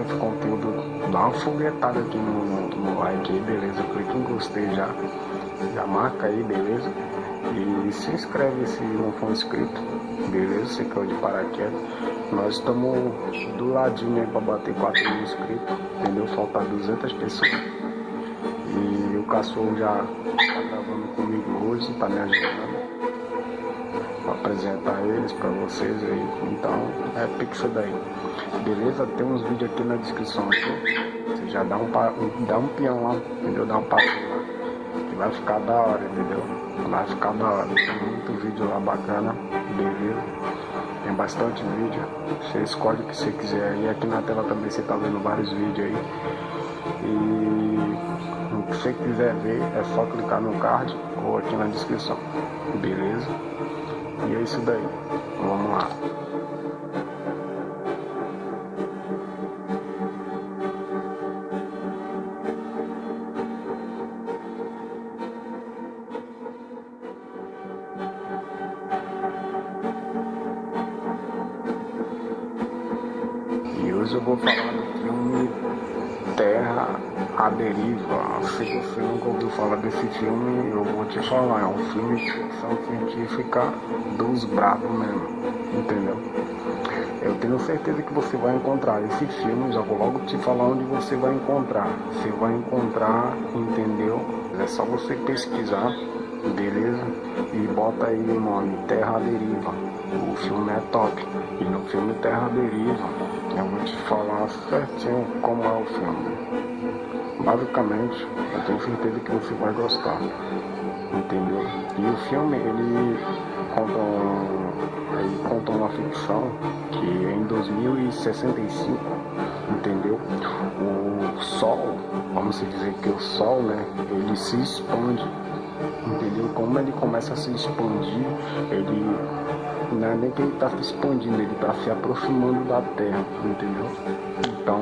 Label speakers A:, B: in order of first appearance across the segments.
A: esse conteúdo, dá uma foguetada aqui no, no, like aí, beleza? Clique em gostei já. Já marca aí, beleza? E se inscreve se não for inscrito, beleza? Você caiu de paraquedas. Nós estamos do ladinho aí pra bater 4 mil inscritos, entendeu? Falta 200 pessoas. E o cachorro já tá gravando comigo hoje, tá me ajudando eles pra vocês aí. Então é pixel daí. Beleza? Tem uns vídeos aqui na descrição aqui. Você já dá um, dá um peão lá, entendeu? Dá um passo lá. Que vai ficar da hora, entendeu? Vai ficar da hora. Tem muito vídeo lá bacana, beleza? Tem bastante vídeo. Você escolhe o que você quiser. E aqui na tela também você tá vendo vários vídeos aí. E o que você quiser ver é só clicar no card ou aqui na descrição. Beleza? Isso daí. Vamos lá. E hoje eu vou falar do filme Terra à Deriva. Se você nunca ouviu falar desse filme, eu vou te falar. É um filme ficção científica dos bravos mesmo, entendeu? Eu tenho certeza que você vai encontrar esse filme, já vou logo te falar onde você vai encontrar. Você vai encontrar, entendeu? É só você pesquisar, beleza? E bota aí o nome Terra Deriva. O filme é top. E no filme Terra Deriva, eu vou te falar certinho como é o filme. Basicamente, eu tenho certeza que você vai gostar. Entendeu? E o filme, ele conta, um, ele conta uma ficção que em 2065, entendeu? O Sol, vamos dizer que o Sol, né? Ele se expande entendeu? Como ele começa a se expandir, ele não é nem que ele está se expandindo, ele está se aproximando da Terra, entendeu? Então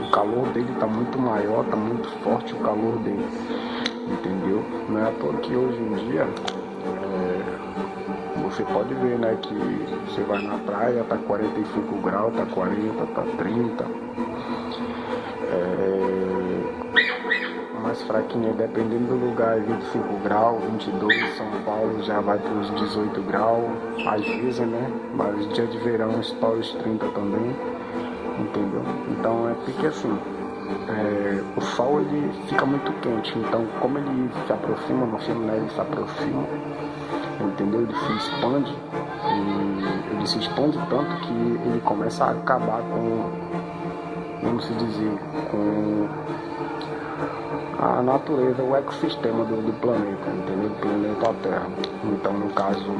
A: o calor dele está muito maior, está muito forte o calor dele, entendeu? Não é à toa que hoje em dia é, você pode ver, né, que você vai na praia, tá 45 graus, tá 40, tá 30. É, mais fraquinha, dependendo do lugar, 25 graus, 22, São Paulo já vai para os 18 graus, às vezes, né? Mas dia de verão estoura os 30 também, entendeu? Então é porque assim, é, o sol ele fica muito quente, então como ele se aproxima no filme, né? Ele se aproxima, entendeu? Ele se expande, e ele se expande tanto que ele começa a acabar com, vamos dizer, com a natureza, o ecossistema do, do planeta, entendeu? Do planeta Terra. Então, no caso,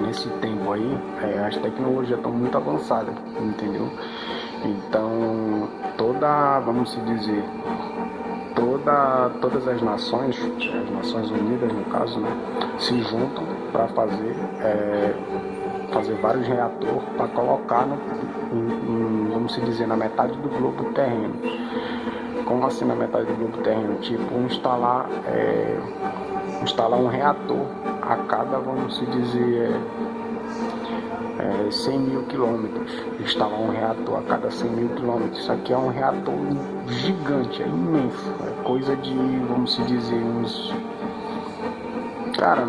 A: nesse tempo aí, é, as tecnologias estão muito avançadas, entendeu? Então, toda, vamos dizer, toda, todas as nações, as Nações Unidas no caso, né, se juntam para fazer, é, fazer vários reatores para colocar, no, em, em, vamos dizer, na metade do globo terreno como assim na metade do globo terreno? Tipo, instalar, é, instalar um reator a cada, vamos se dizer, é, 100 mil quilômetros. Instalar um reator a cada 100 mil quilômetros. Isso aqui é um reator gigante, é imenso. É coisa de, vamos se dizer, uns. Cara,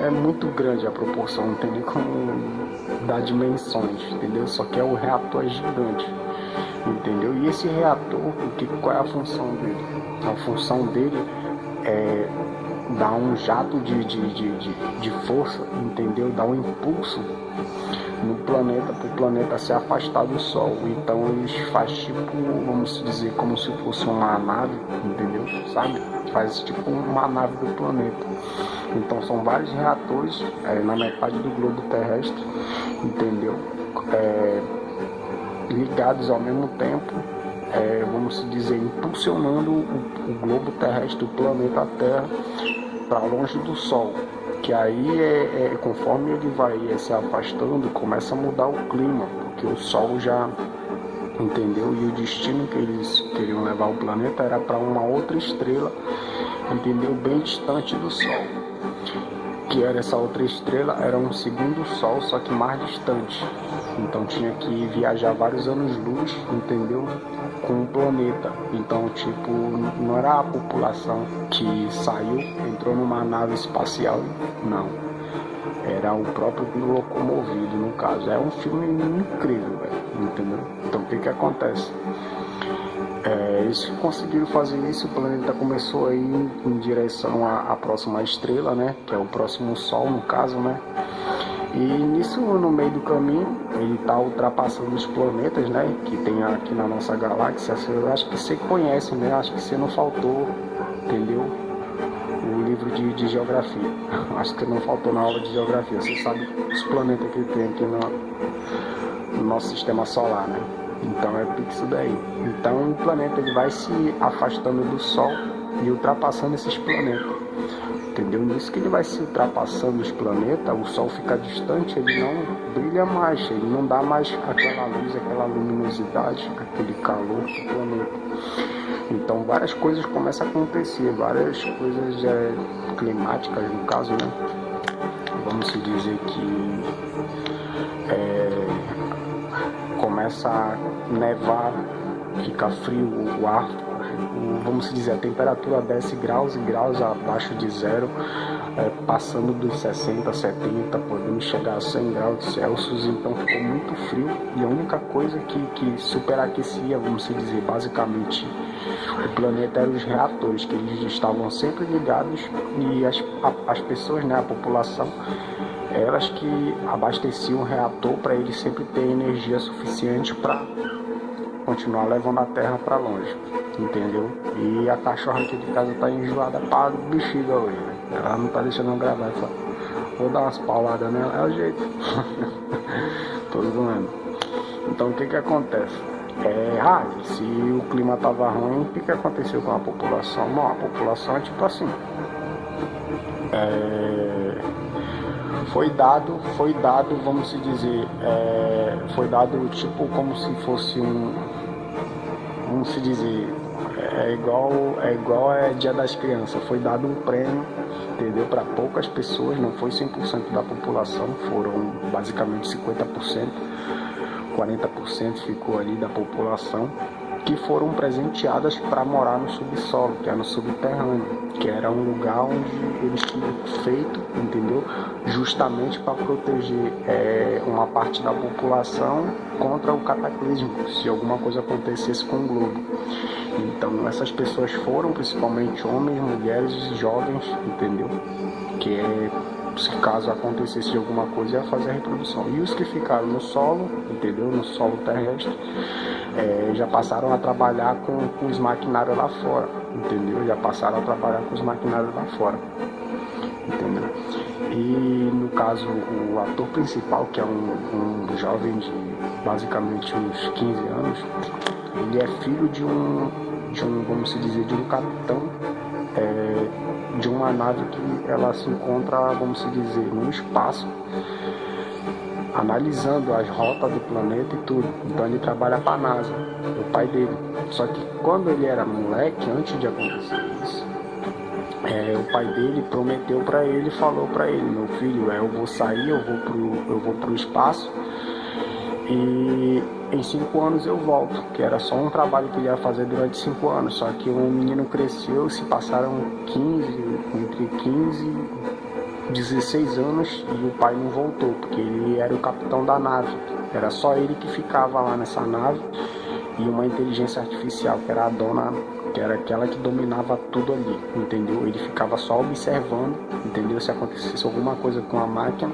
A: é, é muito grande a proporção, não tem nem como dar dimensões, entendeu? Só que é o reator é gigante entendeu? E esse reator, que, qual é a função dele? A função dele é dar um jato de, de, de, de, de força, entendeu? Dar um impulso no planeta para o planeta se afastar do Sol. Então eles faz tipo, vamos dizer, como se fosse uma nave, entendeu? Sabe? Faz tipo uma nave do planeta. Então são vários reatores é, na metade do globo terrestre, entendeu? É, ligados ao mesmo tempo, é, vamos dizer, impulsionando o, o, globo terrestre, o planeta Terra, para longe do Sol. Que aí, é, é, conforme ele vai se afastando, começa a mudar o clima, porque o Sol já, entendeu? E o destino que eles queriam levar o planeta era para uma outra estrela, entendeu? Bem distante do Sol. Que era essa outra estrela, era um segundo Sol, só que mais distante. Então tinha que viajar vários anos-luz, entendeu? Com o planeta. Então, tipo, não era a população que saiu, entrou numa nave espacial, não. Era o próprio locomovido, no caso. É um filme incrível, entendeu? Então, o que que acontece? É, eles conseguiram fazer isso, o planeta começou a ir em direção à, à próxima estrela, né? Que é o próximo Sol, no caso, né? E nisso, no meio do caminho, ele está ultrapassando os planetas, né? Que tem aqui na nossa galáxia. Eu acho que você conhece, né? Acho que você não faltou, entendeu? O livro de, de geografia. Acho que não faltou na aula de geografia. Você sabe os planetas que tem aqui no, no nosso sistema solar, né? Então é isso daí. Então o planeta ele vai se afastando do Sol e ultrapassando esses planetas entendeu? Nisso que ele vai se ultrapassando os planetas, o Sol fica distante, ele não brilha mais, ele não dá mais aquela luz, aquela luminosidade, aquele calor do planeta. Então várias coisas começam a acontecer, várias coisas é, climáticas no caso, né? Vamos se dizer que é, começa a nevar, fica frio o ar vamos dizer, a temperatura desce graus e graus abaixo de zero, é, passando dos 60, 70, podendo chegar a 100 graus Celsius, então ficou muito frio e a única coisa que, que superaquecia, vamos dizer, basicamente o planeta eram os reatores, que eles estavam sempre ligados e as, a, as pessoas, né, a população, elas que abasteciam o reator para ele sempre ter energia suficiente para continuar levando a terra para longe entendeu? E a cachorra aqui de casa tá enjoada pra bexiga hoje, né? Ela não tá deixando eu gravar, só vou dar umas pauladas nela, é o jeito. Tô zoando. Então o que que acontece? É, ah, se o clima tava ruim, o que que aconteceu com a população? Bom, a população é tipo assim. É, foi dado, foi dado, vamos se dizer, é, foi dado tipo como se fosse um, vamos se dizer, é igual é igual é Dia das Crianças, foi dado um prêmio, entendeu? Para poucas pessoas, não foi 100% da população, foram basicamente 50%, 40% ficou ali da população que foram presenteadas para morar no subsolo, que é no subterrâneo, que era um lugar onde eles tinham feito, entendeu? Justamente para proteger é, uma parte da população contra o cataclismo, se alguma coisa acontecesse com o globo. Então essas pessoas foram principalmente homens, mulheres e jovens, entendeu? Que é se caso acontecesse alguma coisa ia fazer a reprodução. E os que ficaram no solo, entendeu? No solo terrestre, é, já passaram a trabalhar com, com os maquinários lá fora, entendeu? Já passaram a trabalhar com os maquinários lá fora, entendeu? E no caso, o ator principal, que é um, um jovem de basicamente uns 15 anos, ele é filho de um, de um vamos dizer, de um capitão é, de uma nave que ela se encontra, vamos se dizer, no espaço, analisando as rotas do planeta e tudo. Então ele trabalha para a NASA, o pai dele. Só que quando ele era moleque, antes de acontecer isso, é, o pai dele prometeu para ele, falou para ele, meu filho, é, eu vou sair, eu vou pro, eu vou pro espaço e em cinco anos eu volto, que era só um trabalho que ele ia fazer durante cinco anos. Só que o menino cresceu, se passaram 15, entre 15 e 16 anos e o pai não voltou, porque ele era o capitão da nave. Era só ele que ficava lá nessa nave e uma inteligência artificial, que era a dona, que era aquela que dominava tudo ali, entendeu? Ele ficava só observando, entendeu? Se acontecesse alguma coisa com a máquina,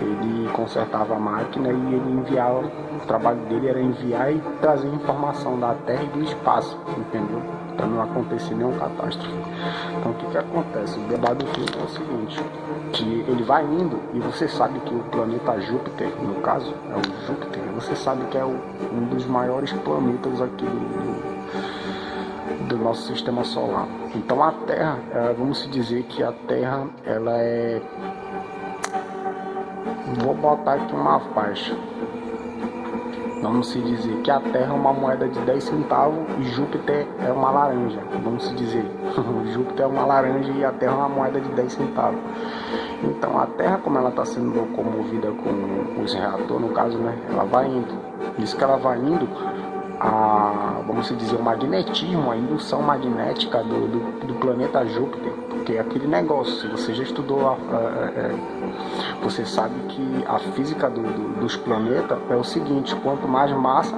A: ele consertava a máquina e ele enviava, o trabalho dele era enviar e trazer informação da Terra e do espaço, entendeu? Para não acontecer nenhuma catástrofe. Então o que, que acontece? O debate do filme é o seguinte, que ele vai indo e você sabe que o planeta Júpiter, no caso, é o Júpiter, você sabe que é o, um dos maiores planetas aqui do, do nosso sistema solar. Então a Terra, é, vamos dizer que a Terra ela é Vou botar aqui uma faixa. vamos se dizer que a Terra é uma moeda de 10 centavos e Júpiter é uma laranja, vamos se dizer. Júpiter é uma laranja e a Terra é uma moeda de 10 centavos. Então a Terra, como ela está sendo locomovida com os reatores, no caso, né, ela vai indo. Isso que ela vai indo, a, vamos dizer, o magnetismo, a indução magnética do, do, do planeta Júpiter, porque é aquele negócio, se você já estudou, a, a, a, é, você sabe que a física do, dos planetas é o seguinte, quanto mais massa,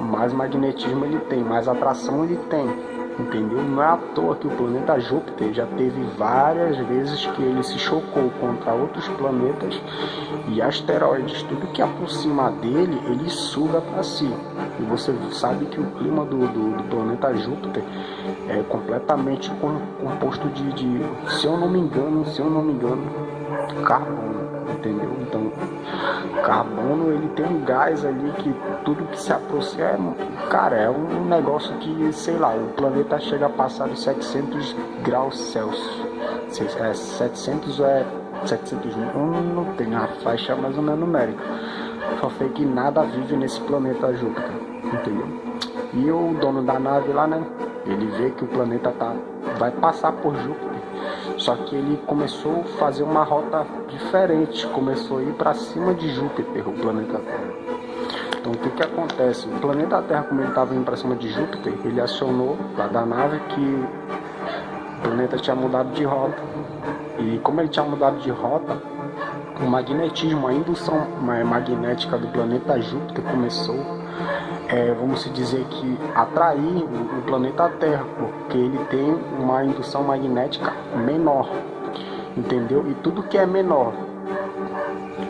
A: mais magnetismo ele tem, mais atração ele tem entendeu? Não é à toa que o planeta Júpiter já teve várias vezes que ele se chocou contra outros planetas e asteroides. Tudo que aproxima dele, ele suga para si. E você sabe que o clima do, do, do planeta Júpiter é completamente composto de, de, se eu não me engano, se eu não me engano, carbono entendeu? Então, carbono ele tem um gás ali que tudo que se aproxima, é, cara, é um negócio que, sei lá, o planeta chega a passar de 700 graus Celsius. É 700 é 700 não tem a faixa mais ou menos numérica. Só sei que nada vive nesse planeta Júpiter, entendeu? E o dono da nave lá, né? Ele vê que o planeta tá, vai passar por Júpiter só que ele começou a fazer uma rota diferente, começou a ir para cima de Júpiter, o planeta Terra. Então o que, que acontece? O planeta Terra, como ele estava indo para cima de Júpiter, ele acionou lá da nave que o planeta tinha mudado de rota. E como ele tinha mudado de rota, o magnetismo, a indução magnética do planeta Júpiter começou é, vamos dizer que atrair o planeta Terra, porque ele tem uma indução magnética menor, entendeu? E tudo que é menor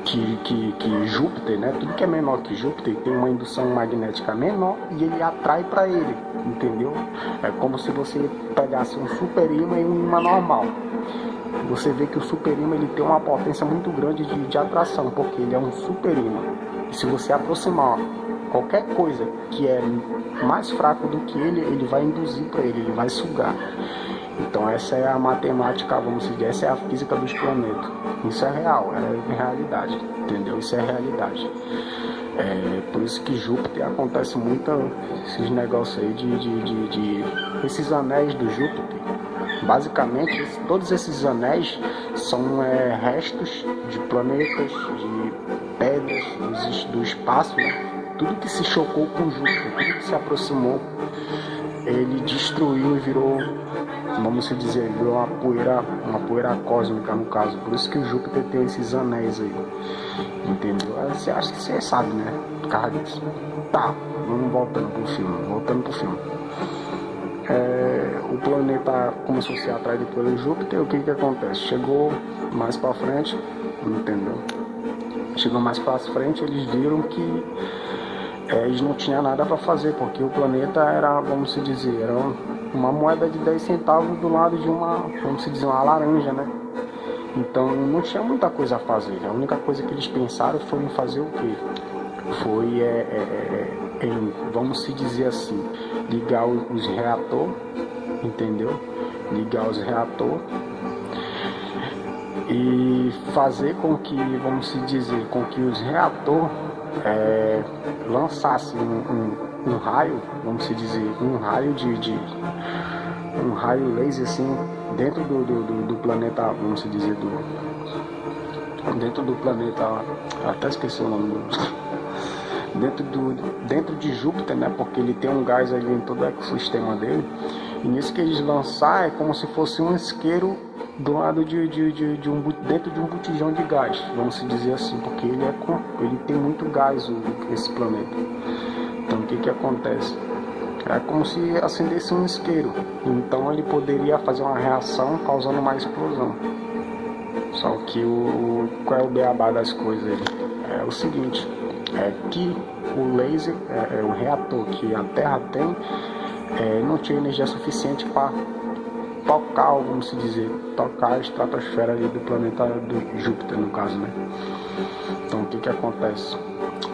A: que, que, que Júpiter, né? Tudo que é menor que Júpiter tem uma indução magnética menor e ele atrai para ele, entendeu? É como se você pegasse um super imã e um imã normal. Você vê que o super imã ele tem uma potência muito grande de, de atração, porque ele é um super imã. E se você aproximar qualquer coisa que é mais fraco do que ele, ele vai induzir para ele, ele vai sugar. Então essa é a matemática, vamos dizer, essa é a física dos planetas. Isso é real, é realidade, entendeu? Isso é realidade. É, por isso que Júpiter acontece muito esses negócios aí de, de, de, de esses anéis do Júpiter. Basicamente, todos esses anéis são é, restos de planetas, de pedras do espaço, né? Tudo que se chocou com Júpiter, tudo que se aproximou, ele destruiu e virou, vamos dizer, virou uma poeira, uma poeira cósmica no caso. Por isso que o Júpiter tem esses anéis aí. Entendeu? Você acha que você sabe, né? Por causa disso. Tá, vamos voltando pro filme. Voltando pro filme. É, o planeta começou a ser atraído pelo Júpiter, o que que acontece? Chegou mais para frente, entendeu? Chegou mais para frente, eles viram que eles não tinham nada para fazer, porque o planeta era, vamos se dizer, era uma moeda de 10 centavos do lado de uma, vamos se dizer, uma laranja, né? Então não tinha muita coisa a fazer. A única coisa que eles pensaram foi em fazer o quê? Foi, é, é, é em, vamos se dizer assim, ligar os reatores, entendeu? Ligar os reatores e fazer com que, vamos se dizer, com que os reatores é, lançasse um, um, um, raio, vamos se dizer, um raio de, de, um raio laser assim dentro do, do, do, planeta, vamos dizer, do, dentro do planeta, até esqueci o nome do dentro, do, dentro de Júpiter, né? Porque ele tem um gás ali em todo o ecossistema dele. E nisso que eles lançar é como se fosse um isqueiro do lado de, de, de, de, um, dentro de um botijão de gás, vamos dizer assim, porque ele, é, ele tem muito gás, esse planeta. Então o que, que acontece? É como se acendesse um isqueiro, então ele poderia fazer uma reação causando uma explosão. Só que o, qual é o beabá das coisas? É o seguinte, é que o laser, é, é o reator que a Terra tem, é, não tinha energia suficiente para tocar, vamos dizer, tocar a estratosfera ali do planeta do Júpiter, no caso, né? Então, o que que acontece?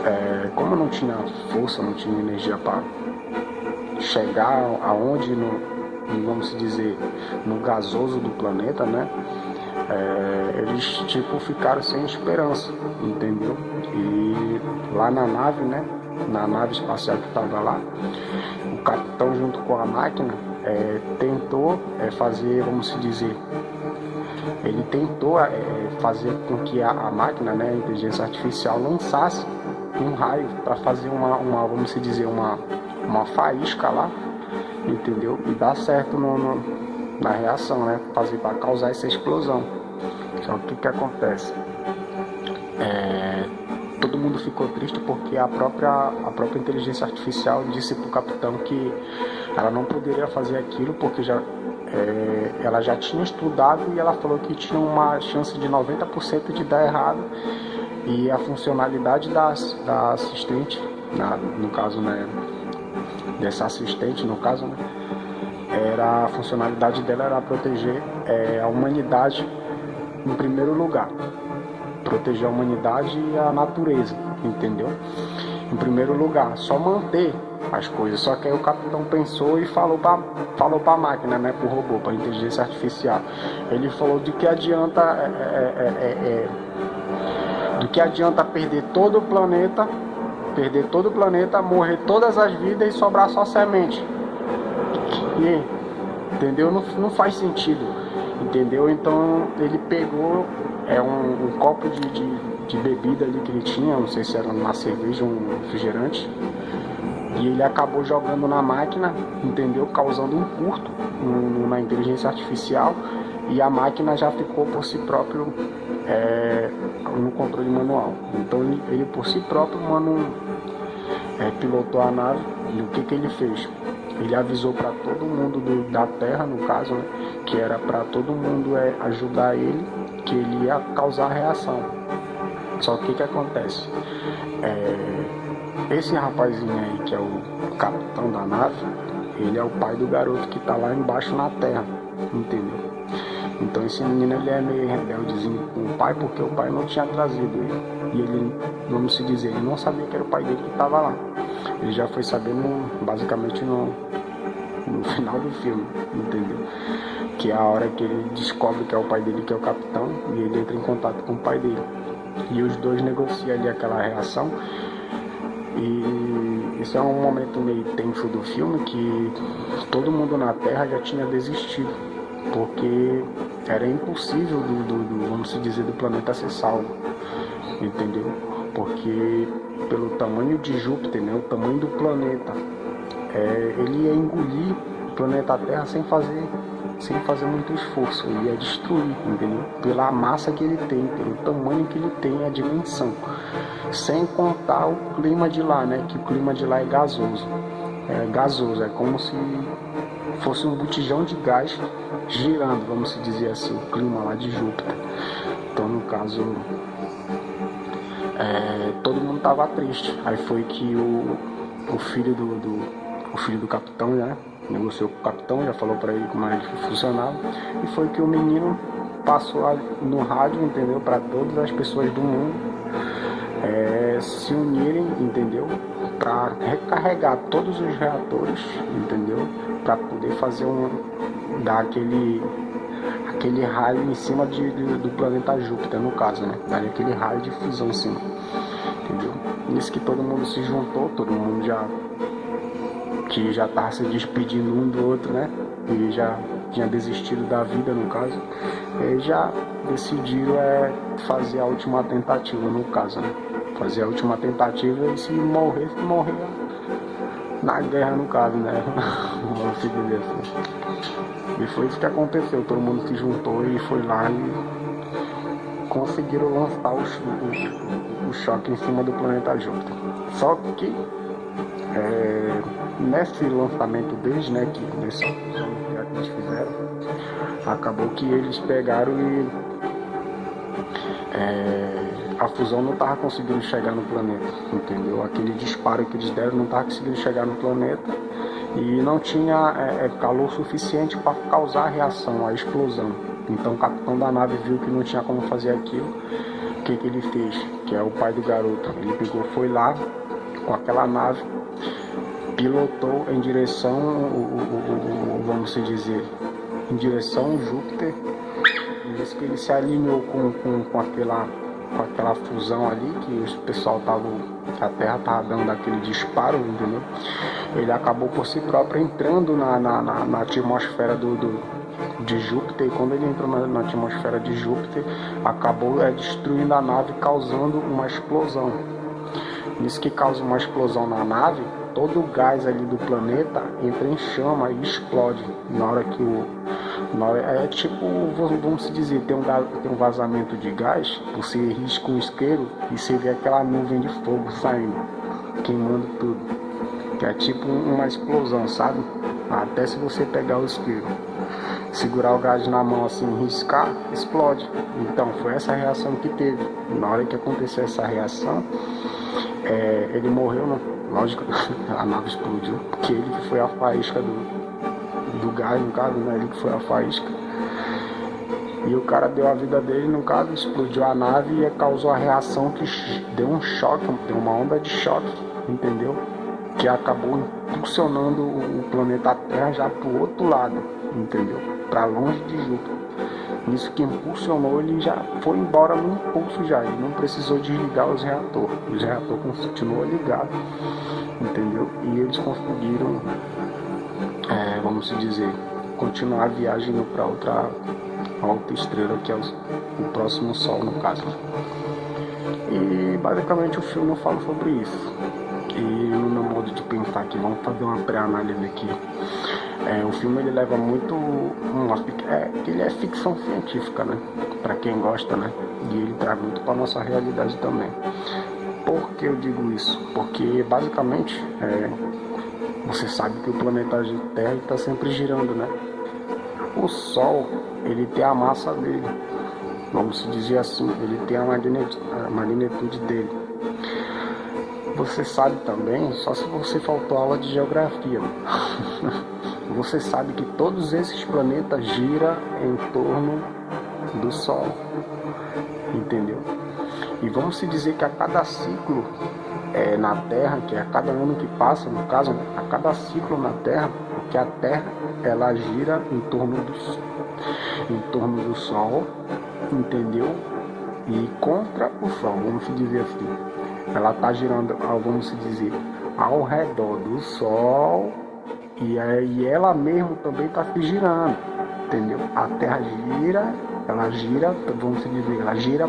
A: É, como não tinha força, não tinha energia para chegar aonde, no, vamos dizer, no gasoso do planeta, né? É, eles tipo ficaram sem esperança, entendeu? E lá na nave, né? na nave espacial que estava lá, o capitão junto com a máquina é, tentou é, fazer, vamos dizer, ele tentou é, fazer com que a, a, máquina, né, a inteligência artificial, lançasse um raio para fazer uma, uma, vamos dizer, uma, uma faísca lá, entendeu? E dar certo no, no na reação, né? Para causar essa explosão. Só que o que acontece? É, todo mundo ficou triste porque a própria, a própria inteligência artificial disse para o capitão que ela não poderia fazer aquilo porque já, é, ela já tinha estudado e ela falou que tinha uma chance de 90% de dar errado e a funcionalidade da, da assistente, na, no caso, né, dessa assistente, no caso, né, era a funcionalidade dela era proteger é, a humanidade em primeiro lugar, proteger a humanidade e a natureza, entendeu? Em primeiro lugar, só manter as coisas. Só que aí o capitão pensou e falou para falou a máquina, né, para o robô, para a inteligência artificial. Ele falou de que adianta é, é, é, é, é do que adianta perder todo o planeta, perder todo o planeta, morrer todas as vidas e sobrar só semente. Entendeu? Não, não faz sentido, entendeu? Então ele pegou é um, um copo de, de, de, bebida ali que ele tinha, não sei se era uma cerveja, um refrigerante, e ele acabou jogando na máquina, entendeu? Causando um curto no, na inteligência artificial e a máquina já ficou por si próprio é, no controle manual. Então ele, ele por si próprio, mano, é, pilotou a nave e o que, que ele fez? Ele avisou para todo mundo do, da Terra, no caso, né, que era para todo mundo é, ajudar ele, que ele ia causar reação. Só que o que, acontece? É, esse rapazinho aí, que é o capitão da nave, ele é o pai do garoto que está lá embaixo na Terra, entendeu? Então esse menino ele é meio rebeldezinho com o pai porque o pai não tinha trazido ele. E ele, vamos se dizer, ele não sabia que era o pai dele que estava lá. Ele já foi sabendo basicamente no, no final do filme, entendeu? Que é a hora que ele descobre que é o pai dele que é o capitão e ele entra em contato com o pai dele. E os dois negociam ali aquela reação. E isso é um momento meio tenso do filme que todo mundo na Terra já tinha desistido porque era impossível do, do, do, vamos dizer, do planeta ser salvo, entendeu? Porque pelo tamanho de Júpiter, né, o tamanho do planeta, é, ele ia engolir o planeta Terra sem fazer, sem fazer muito esforço, ele ia destruir, entendeu? Pela massa que ele tem, pelo tamanho que ele tem, a dimensão, sem contar o clima de lá, né? Que o clima de lá é gasoso, é gasoso, é como se fosse um botijão de gás girando, vamos dizer assim, o clima lá de Júpiter. Então, no caso, é, todo mundo tava triste. Aí foi que o, o filho do, do, o filho do capitão, né, negociou com o capitão, já falou para ele como é que funcionava. E foi que o menino passou no rádio, entendeu, para todas as pessoas do mundo é, se unirem, entendeu, para recarregar todos os reatores, entendeu, para poder fazer um dar aquele aquele raio em cima de, de, do planeta Júpiter, no caso, né? Daria aquele raio de fusão em cima, entendeu? Nisso que todo mundo se juntou, todo mundo já que já tava se despedindo um do outro, né? E já tinha desistido da vida, no caso, e já decidiram é, fazer a última tentativa, no caso, né? Fazer a última tentativa e se morrer, morrer na guerra, no caso, né? Vamos dizer assim. E foi isso que aconteceu, todo mundo se juntou e foi lá e conseguiram lançar o, o, o choque em cima do planeta Júpiter. Só que é, nesse lançamento deles, né, que nesse que eles fizeram, acabou que eles pegaram e é, a fusão não estava conseguindo chegar no planeta, entendeu? Aquele disparo que eles deram não estava conseguindo chegar no planeta e não tinha é, é calor suficiente para causar a reação, a explosão. Então o capitão da nave viu que não tinha como fazer aquilo. O que, que ele fez? Que é o pai do garoto. Ele pegou, foi lá com aquela nave, pilotou em direção, o, o, o, vamos dizer, em direção Júpiter. Isso que ele se alinhou com, com, com, aquela, com aquela fusão ali, que o pessoal estava a Terra estava dando aquele disparo, entendeu? Ele acabou por si próprio entrando na, na, na, na atmosfera do, do, de Júpiter, e quando ele entrou na, na atmosfera de Júpiter, acabou é, destruindo a nave, causando uma explosão. Isso que causa uma explosão na nave, todo o gás ali do planeta entra em chama e explode. Na hora que o. Hora, é tipo, vamos dizer, tem um, tem um vazamento de gás, você risca um isqueiro e você vê aquela nuvem de fogo saindo, queimando tudo. Que é tipo uma explosão, sabe? Até se você pegar o isqueiro, segurar o gás na mão assim, riscar, explode. Então foi essa reação que teve. Na hora que aconteceu essa reação, é, ele morreu, não? lógico, a nave explodiu, porque ele foi a faísca do, do gás, no caso, né? Que foi a faísca. E o cara deu a vida dele, no caso, explodiu a nave e causou a reação que deu um choque, deu uma onda de choque, entendeu? Que acabou impulsionando o planeta Terra já pro outro lado, entendeu? Para longe de Júpiter. Isso que impulsionou, ele já foi embora no impulso já, ele não precisou desligar os reatores. Os reatores continuou ligado, entendeu? E eles conseguiram, vamos dizer, continuar a viagem para outra outra estrela que é o, o, próximo Sol no caso. E basicamente o filme fala sobre isso. E no meu modo de pensar aqui, vamos fazer uma pré-análise aqui. É, o filme ele leva muito uma, é, ele é ficção científica, né? Para quem gosta, né? E ele traz muito para nossa realidade também. Por que eu digo isso? Porque basicamente é, você sabe que o planeta Terra está sempre girando, né? O Sol ele tem a massa dele, vamos dizer assim, ele tem a magnitude dele. Você sabe também, só se você faltou aula de geografia. você sabe que todos esses planetas giram em torno do Sol. Entendeu? E vamos dizer que a cada ciclo é, na Terra, que é a cada ano que passa, no caso, a cada ciclo na Terra, porque a Terra ela gira em torno do, em torno do Sol, entendeu? E contra o Sol, vamos dizer assim. Ela está girando, vamos se dizer, ao redor do Sol e aí ela mesmo também está se girando, entendeu? A Terra gira, ela gira, vamos dizer, ela gira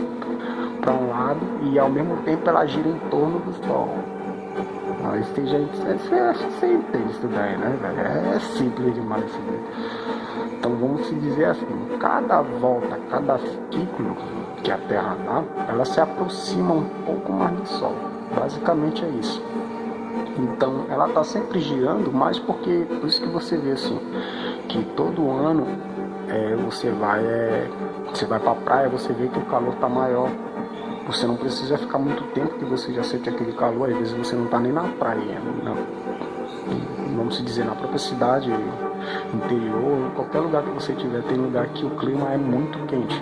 A: para um lado e ao mesmo tempo ela gira em torno do Sol. Aí você já você, você entende isso daí, né, velho? É simples demais isso daí. Então vamos se dizer assim, cada volta, cada ciclo que a Terra dá, ela se aproxima um pouco mais do Sol. Basicamente é isso. Então ela está sempre girando, mas porque por isso que você vê assim que todo ano é, você vai é, você vai para a praia, você vê que o calor está maior. Você não precisa ficar muito tempo que você já sente aquele calor, às vezes você não está nem na praia, não. vamos dizer na própria cidade, interior, qualquer lugar que você tiver, tem lugar que o clima é muito quente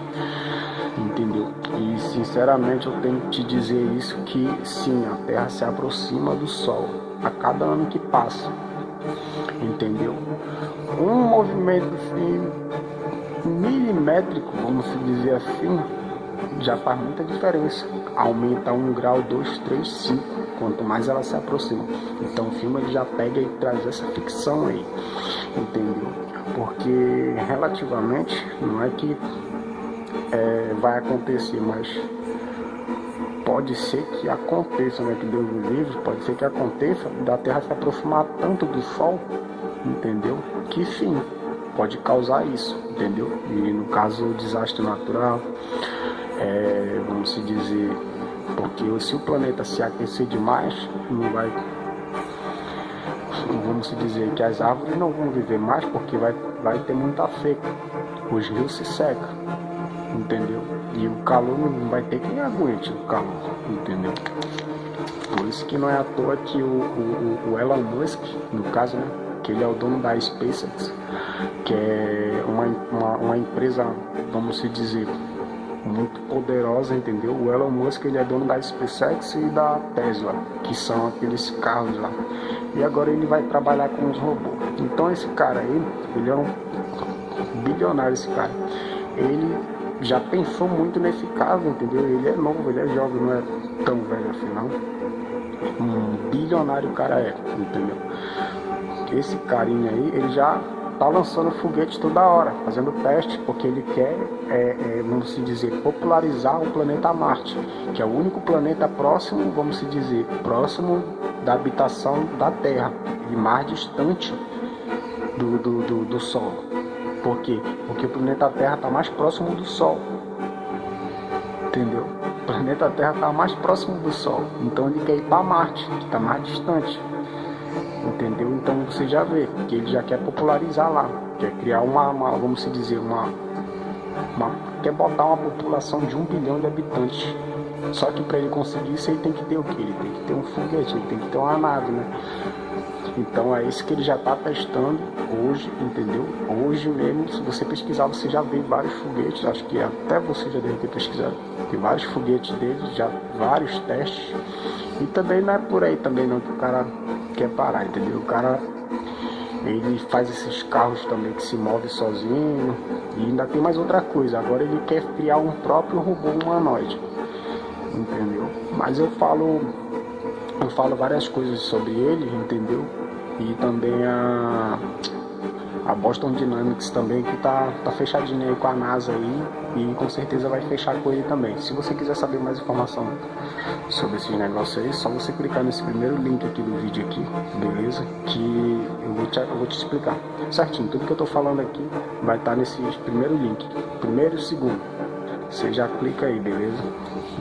A: entendeu? E sinceramente eu tenho que te dizer isso que sim, a Terra se aproxima do Sol a cada ano que passa, entendeu? Um movimento assim, milimétrico, vamos dizer assim, já faz muita diferença. Aumenta um grau, dois, três, cinco, quanto mais ela se aproxima. Então o filme ele já pega e traz essa ficção aí, entendeu? Porque relativamente não é que é, vai acontecer, mas pode ser que aconteça, né? Que Deus nos livre, pode ser que aconteça da Terra se aproximar tanto do Sol, entendeu? Que sim, pode causar isso, entendeu? E no caso desastre natural, é, vamos se dizer, porque se o planeta se aquecer demais, não vai vamos se dizer que as árvores não vão viver mais porque vai, vai ter muita seca, os rios se secam, entendeu? E o calor não vai ter quem aguente o calor, entendeu? Por isso que não é à toa que o, o, o Elon Musk, no caso, né? Que ele é o dono da SpaceX, que é uma, uma, uma empresa, vamos se dizer, muito poderosa, entendeu? O Elon Musk ele é dono da SpaceX e da Tesla, que são aqueles carros lá. E agora ele vai trabalhar com os robôs. Então esse cara aí, ele é um bilionário esse cara. Ele já pensou muito nesse caso, entendeu? Ele é novo, ele é jovem, não é tão velho assim não. um bilionário o cara é, entendeu? Esse carinha aí, ele já tá lançando foguete toda hora, fazendo teste, porque ele quer, é, é, vamos se dizer, popularizar o planeta Marte, que é o único planeta próximo, vamos se dizer, próximo da habitação da Terra e mais distante do, do, do, do Sol. Por quê? Porque o planeta Terra está mais próximo do Sol. Entendeu? O planeta Terra está mais próximo do Sol. Então ele quer ir para Marte, que está mais distante. Entendeu? Então você já vê que ele já quer popularizar lá. Quer criar uma, uma vamos se dizer, uma, uma. Quer botar uma população de um bilhão de habitantes. Só que para ele conseguir isso ele tem que ter o que? Ele tem que ter um foguete, ele tem que ter uma nave, né? Então é isso que ele já está testando hoje, entendeu? Hoje mesmo, se você pesquisar, você já vê vários foguetes, acho que até você já deve ter pesquisado, tem vários foguetes dele, já vários testes. E também não é por aí também não que o cara quer parar, entendeu? O cara ele faz esses carros também que se movem sozinho. E ainda tem mais outra coisa, agora ele quer criar um próprio robô humanoide. Entendeu? Mas eu falo eu falo várias coisas sobre ele, entendeu? E também a, a Boston Dynamics também, que tá, tá fechadinha aí com a NASA aí e com certeza vai fechar com ele também. Se você quiser saber mais informação sobre esse negócio aí, só você clicar nesse primeiro link aqui do vídeo aqui, beleza? Que eu vou te, eu vou te explicar certinho. Tudo que eu tô falando aqui vai estar tá nesse primeiro link, primeiro e segundo. Você já clica aí, beleza?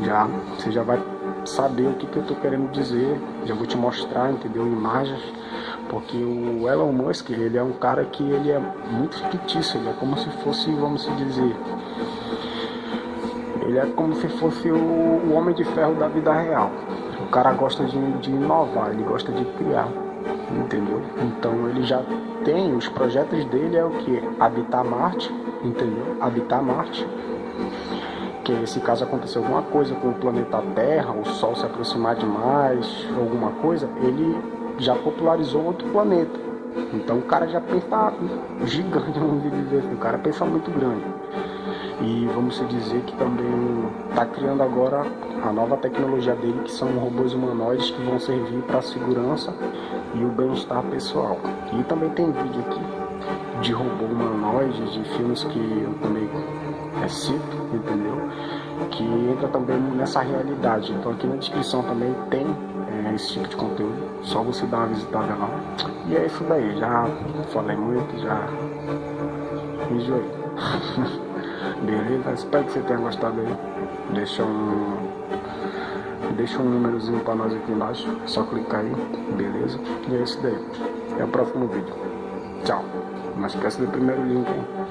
A: Já, você já vai saber o que, que eu tô querendo dizer, já vou te mostrar, entendeu? Imagens porque o Elon Musk, ele é um cara que ele é muito fictício, ele é como se fosse, vamos dizer, ele é como se fosse o, o homem de ferro da vida real. O cara gosta de, de inovar, ele gosta de criar, entendeu? Então ele já tem, os projetos dele é o que? Habitar Marte, entendeu? Habitar Marte que se caso acontecer alguma coisa com o planeta Terra, o Sol se aproximar demais, alguma coisa, ele já popularizou outro planeta. Então o cara já pensa gigante, vamos dizer assim, o cara pensa muito grande. E vamos dizer que também está criando agora a nova tecnologia dele, que são robôs humanoides que vão servir para a segurança e o bem-estar pessoal. E também tem vídeo aqui de robô humanoide, de filmes que eu também é, entendeu? Que entra também nessa realidade. Então aqui na descrição também tem esse tipo de conteúdo. Só você dar uma visitada lá. E é isso daí. Já falei muito, já enjoei. Beleza? Espero que você tenha gostado aí. Deixa um. Deixa um númerozinho pra nós aqui embaixo. É só clicar aí. Beleza? E é isso daí. Até o próximo vídeo. Tchau. Não esquece do primeiro link, hein?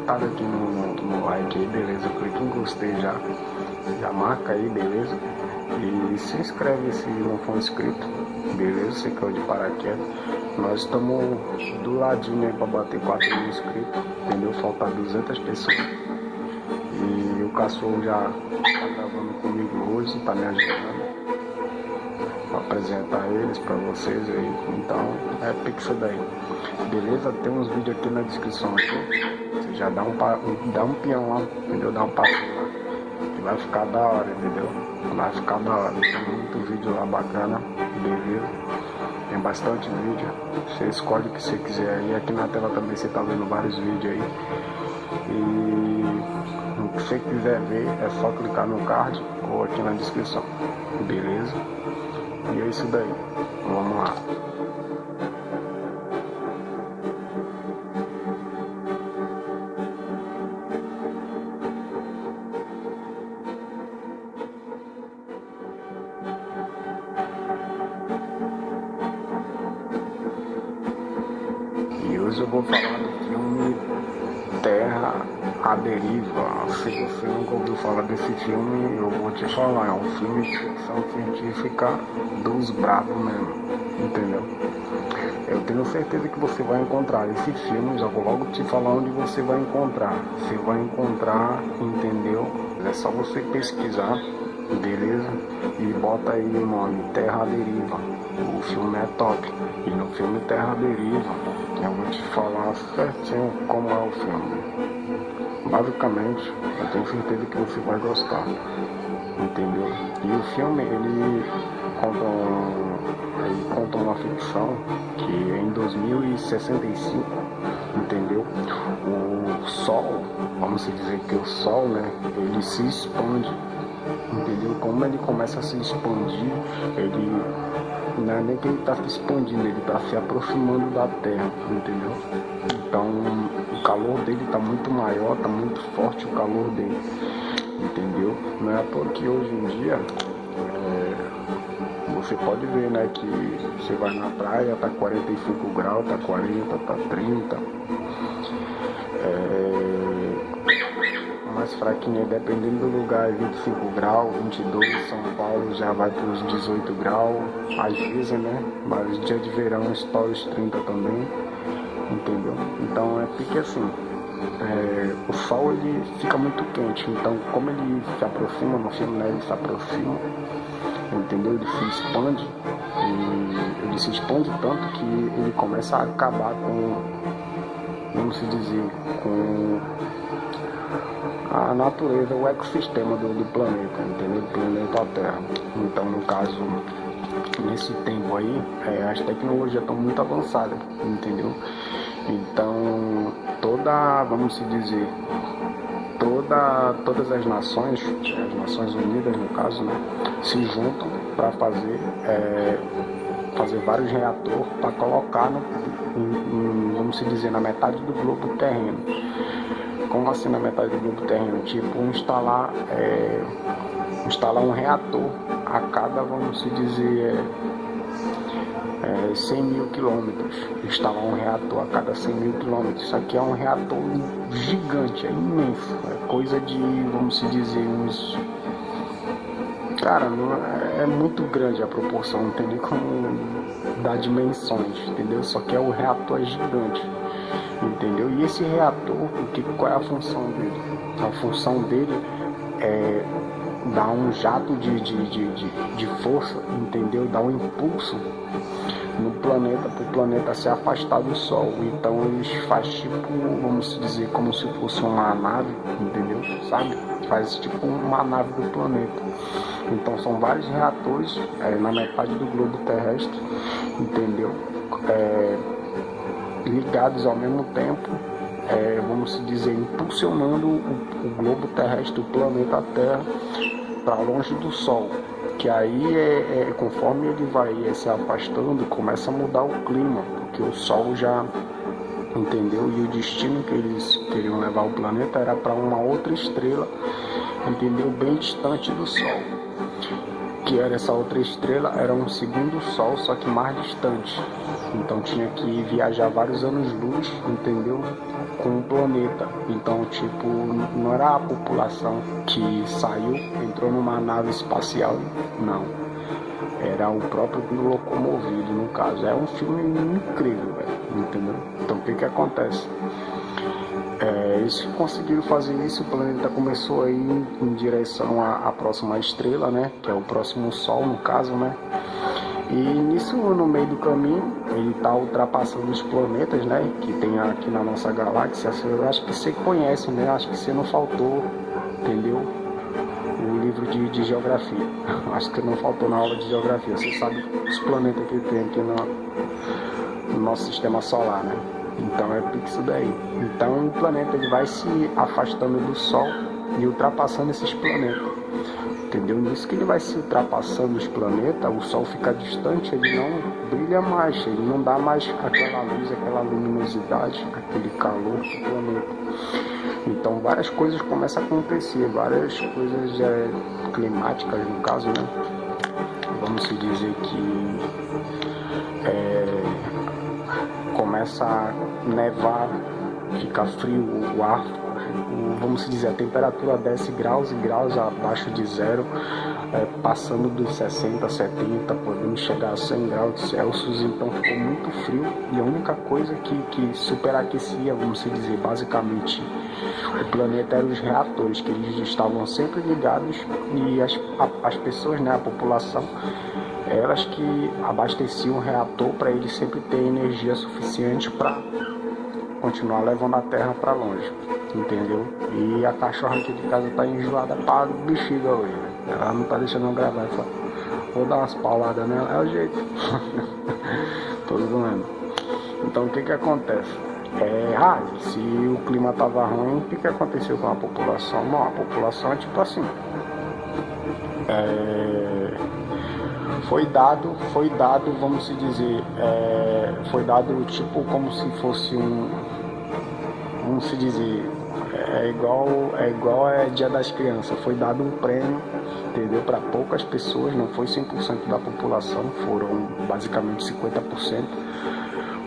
A: Foguetada aqui no, no like aí, beleza? Clique em gostei já. Já marca aí, beleza? E se inscreve se não for inscrito, beleza? Você caiu de paraquedas. Nós estamos do ladinho aí pra bater 4 mil inscritos, entendeu? Falta 200 pessoas. E o cachorro já tá gravando comigo hoje, tá me ajudando apresentar eles pra vocês aí. Então é pixel daí. Beleza? Tem uns vídeos aqui na descrição aqui. Já dá um, dá um peão lá, entendeu? Dá um passo lá. Que vai ficar da hora, entendeu? Vai ficar da hora. Tem muito vídeo lá bacana, beleza? Tem bastante vídeo. Você escolhe o que você quiser aí. Aqui na tela também você tá vendo vários vídeos aí. E o que você quiser ver é só clicar no card ou aqui na descrição. Beleza? E é isso daí. Vamos lá. Deriva. Se você nunca ouviu falar desse filme, eu vou te falar. É um filme de ficção científica dos bravos mesmo, entendeu? Eu tenho certeza que você vai encontrar esse filme, já vou logo te falar onde você vai encontrar. Você vai encontrar, entendeu? É só você pesquisar beleza? E bota aí o nome Terra Deriva. O filme é top. E no filme Terra Deriva, eu vou te falar certinho como é o filme. Basicamente, eu tenho certeza que você vai gostar. Entendeu? E o filme, ele conta, um, ele conta uma ficção que em 2065, entendeu? O Sol, vamos dizer que o Sol, né? Ele se expande entendeu? Como ele começa a se expandir, ele não é nem que ele está se expandindo, ele está se aproximando da Terra, entendeu? Então o calor dele está muito maior, está muito forte o calor dele, entendeu? Não é porque hoje em dia é, você pode ver, né, que você vai na praia, tá 45 graus, tá 40, tá 30. É, mais fraquinha, dependendo do lugar, 25 graus, 22, São Paulo já vai para os 18 graus, às vezes, né? Mas dia de verão estoura os 30 também, entendeu? Então é porque assim, é, o sol ele fica muito quente, então como ele se aproxima no filme, né? Ele se aproxima, entendeu? Ele se expande e ele se expande tanto que ele começa a acabar com, vamos dizer, com a natureza, o ecossistema do, do planeta, entendeu? Do planeta Terra. Então, no caso, nesse tempo aí, é, as tecnologias estão muito avançadas, entendeu? Então, toda, vamos se dizer, toda, todas as nações, as Nações Unidas no caso, né, se juntam para fazer, é, fazer vários reatores para colocar, no, em, em, vamos se dizer, na metade do globo terreno como assim na metade do globo terreno? Tipo, instalar, é, instalar um reator a cada, vamos se dizer, é, é, 100 mil quilômetros. Instalar um reator a cada 100 mil quilômetros. Isso aqui é um reator gigante, é imenso. É coisa de, vamos se dizer, uns. Cara, é, é muito grande a proporção, não tem nem como dar dimensões, entendeu? Só que é o reator é gigante entendeu? E esse reator, que, qual é a função dele? A função dele é dar um jato de, de, de, de, de força, entendeu? Dar um impulso no planeta, para o planeta se afastar do Sol. Então eles faz tipo, vamos dizer, como se fosse uma nave, entendeu? Sabe? Faz tipo uma nave do planeta. Então são vários reatores é, na metade do globo terrestre, entendeu? É, ligados ao mesmo tempo, é, vamos dizer, impulsionando o, o, globo terrestre, o planeta Terra, para longe do Sol. Que aí, é, é, conforme ele vai se afastando, começa a mudar o clima, porque o Sol já entendeu? E o destino que eles queriam levar o planeta era para uma outra estrela, entendeu? Bem distante do Sol. Que era essa outra estrela, era um segundo Sol, só que mais distante. Então tinha que viajar vários anos-luz, entendeu? Com o planeta. Então, tipo, não era a população que saiu, entrou numa nave espacial, não. Era o próprio locomovido, no caso. É um filme incrível, velho, entendeu? Então, o que que acontece? É, eles conseguiram fazer isso, o planeta começou a ir em direção à, à próxima estrela, né? Que é o próximo Sol, no caso, né? E nisso, no meio do caminho, ele está ultrapassando os planetas, né? Que tem aqui na nossa galáxia. Eu acho que você conhece, né? Acho que você não faltou, entendeu? O livro de, de geografia. Acho que não faltou na aula de geografia. Você sabe os planetas que tem aqui no, no nosso sistema solar, né? Então é isso daí. Então o planeta ele vai se afastando do Sol e ultrapassando esses planetas entendeu? Nisso que ele vai se ultrapassando os planetas, o Sol fica distante, ele não brilha mais, ele não dá mais aquela luz, aquela luminosidade, aquele calor do planeta. Então várias coisas começam a acontecer, várias coisas é, climáticas no caso, né? Vamos se dizer que é, começa a nevar, fica frio o ar, vamos dizer, a temperatura desce graus e graus abaixo de zero, é, passando dos 60, 70, podendo chegar a 100 graus Celsius, então ficou muito frio e a única coisa que, que superaquecia, vamos dizer, basicamente o planeta eram os reatores, que eles estavam sempre ligados e as, a, as pessoas, né, a população, elas que abasteciam o reator para ele sempre ter energia suficiente para continuar levando a Terra para longe entendeu? E a cachorra aqui de casa tá enjoada pra bexiga hoje, né? Ela não tá deixando eu gravar, só vou dar umas pauladas nela, é o jeito. Tô zoando. Então o que que acontece? É, ah, se o clima tava ruim, o que que aconteceu com a população? Não, a população é tipo assim. É, foi dado, foi dado, vamos se dizer, é, foi dado tipo como se fosse um, vamos se dizer, é igual é igual é Dia das Crianças, foi dado um prêmio, entendeu? Para poucas pessoas, não foi 100% da população, foram basicamente 50%,